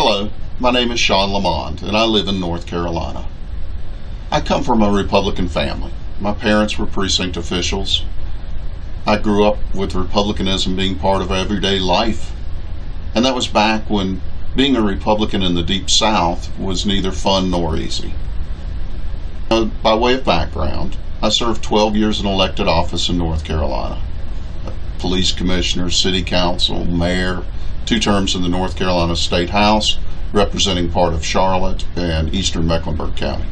Hello, my name is Sean Lamond, and I live in North Carolina. I come from a Republican family. My parents were precinct officials. I grew up with Republicanism being part of everyday life. And that was back when being a Republican in the Deep South was neither fun nor easy. Uh, by way of background, I served 12 years in elected office in North Carolina. Police commissioner, city council, mayor, two terms in the North Carolina State House, representing part of Charlotte and eastern Mecklenburg County.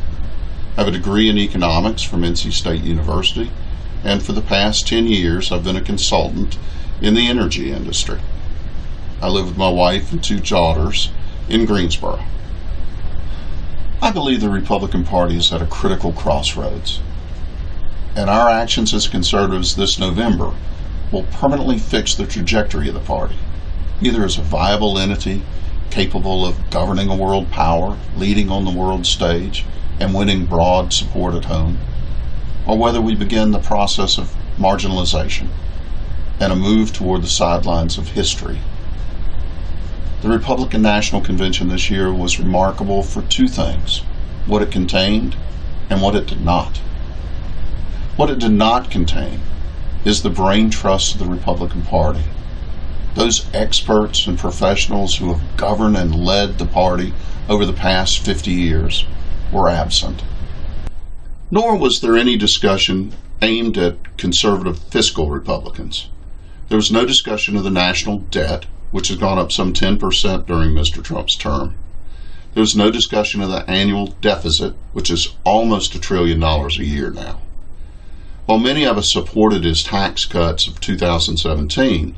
I have a degree in economics from NC State University, and for the past 10 years I've been a consultant in the energy industry. I live with my wife and two daughters in Greensboro. I believe the Republican Party is at a critical crossroads, and our actions as conservatives this November will permanently fix the trajectory of the party either as a viable entity capable of governing a world power, leading on the world stage, and winning broad support at home, or whether we begin the process of marginalization and a move toward the sidelines of history. The Republican National Convention this year was remarkable for two things what it contained and what it did not. What it did not contain is the brain trust of the Republican Party those experts and professionals who have governed and led the party over the past 50 years were absent. Nor was there any discussion aimed at conservative fiscal Republicans. There was no discussion of the national debt, which has gone up some 10% during Mr. Trump's term. There was no discussion of the annual deficit, which is almost a trillion dollars a year now. While many of us supported his tax cuts of 2017,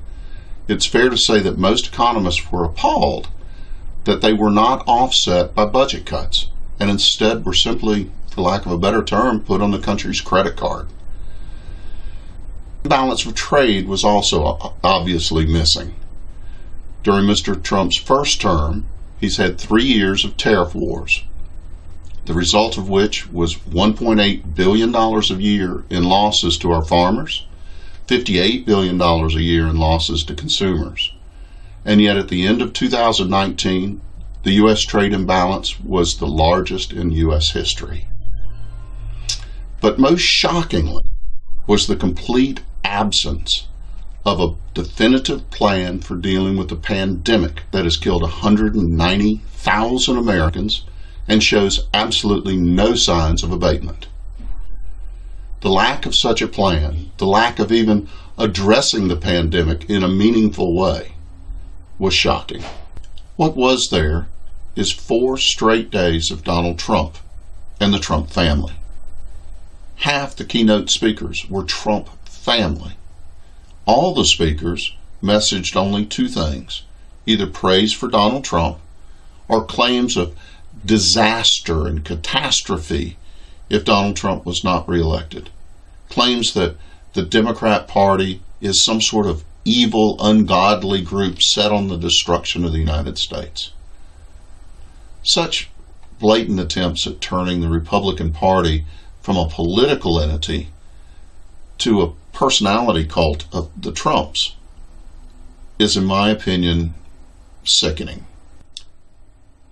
it's fair to say that most economists were appalled that they were not offset by budget cuts and instead were simply, for lack of a better term, put on the country's credit card. The balance of trade was also obviously missing. During Mr. Trump's first term, he's had three years of tariff wars, the result of which was $1.8 billion a year in losses to our farmers, $58 billion a year in losses to consumers. And yet, at the end of 2019, the U.S. trade imbalance was the largest in U.S. history. But most shockingly was the complete absence of a definitive plan for dealing with the pandemic that has killed 190,000 Americans and shows absolutely no signs of abatement. The lack of such a plan, the lack of even addressing the pandemic in a meaningful way, was shocking. What was there is four straight days of Donald Trump and the Trump family. Half the keynote speakers were Trump family. All the speakers messaged only two things either praise for Donald Trump or claims of disaster and catastrophe if Donald Trump was not reelected. Claims that the Democrat Party is some sort of evil, ungodly group set on the destruction of the United States. Such blatant attempts at turning the Republican Party from a political entity to a personality cult of the Trumps is, in my opinion, sickening.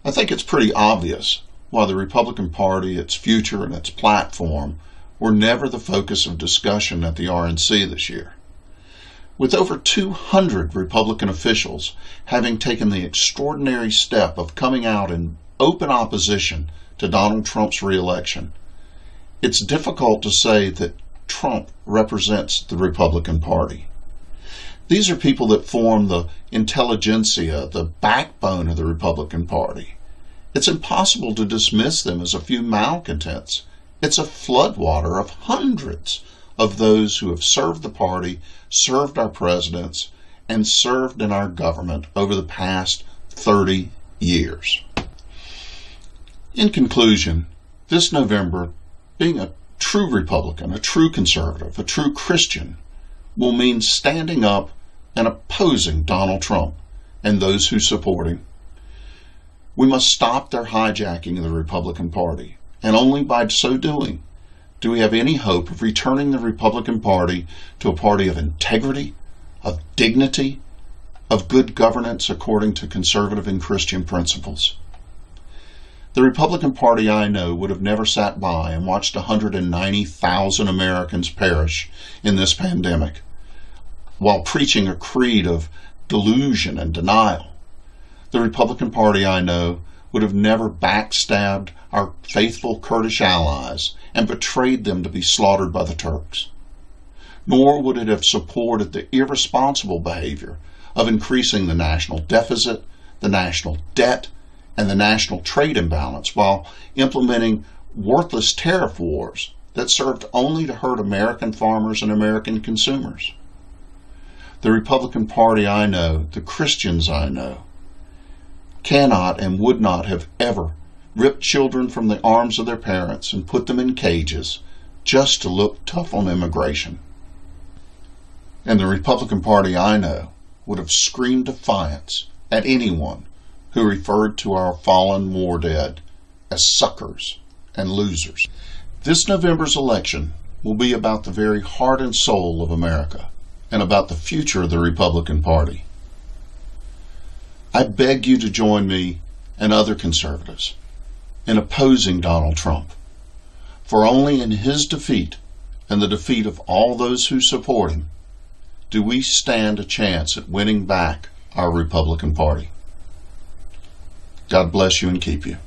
I think it's pretty obvious why the Republican Party, its future, and its platform were never the focus of discussion at the RNC this year. With over 200 Republican officials having taken the extraordinary step of coming out in open opposition to Donald Trump's reelection, it's difficult to say that Trump represents the Republican Party. These are people that form the intelligentsia, the backbone of the Republican Party. It's impossible to dismiss them as a few malcontents. It's a floodwater of hundreds of those who have served the party, served our presidents, and served in our government over the past 30 years. In conclusion, this November, being a true Republican, a true conservative, a true Christian, will mean standing up and opposing Donald Trump and those who support him we must stop their hijacking of the Republican Party. And only by so doing do we have any hope of returning the Republican Party to a party of integrity, of dignity, of good governance according to conservative and Christian principles. The Republican Party I know would have never sat by and watched 190,000 Americans perish in this pandemic while preaching a creed of delusion and denial. The Republican Party I know would have never backstabbed our faithful Kurdish allies and betrayed them to be slaughtered by the Turks. Nor would it have supported the irresponsible behavior of increasing the national deficit, the national debt, and the national trade imbalance while implementing worthless tariff wars that served only to hurt American farmers and American consumers. The Republican Party I know, the Christians I know, cannot and would not have ever ripped children from the arms of their parents and put them in cages just to look tough on immigration. And the Republican Party I know would have screamed defiance at anyone who referred to our fallen war dead as suckers and losers. This November's election will be about the very heart and soul of America and about the future of the Republican Party. I beg you to join me and other conservatives in opposing Donald Trump, for only in his defeat and the defeat of all those who support him do we stand a chance at winning back our Republican Party. God bless you and keep you.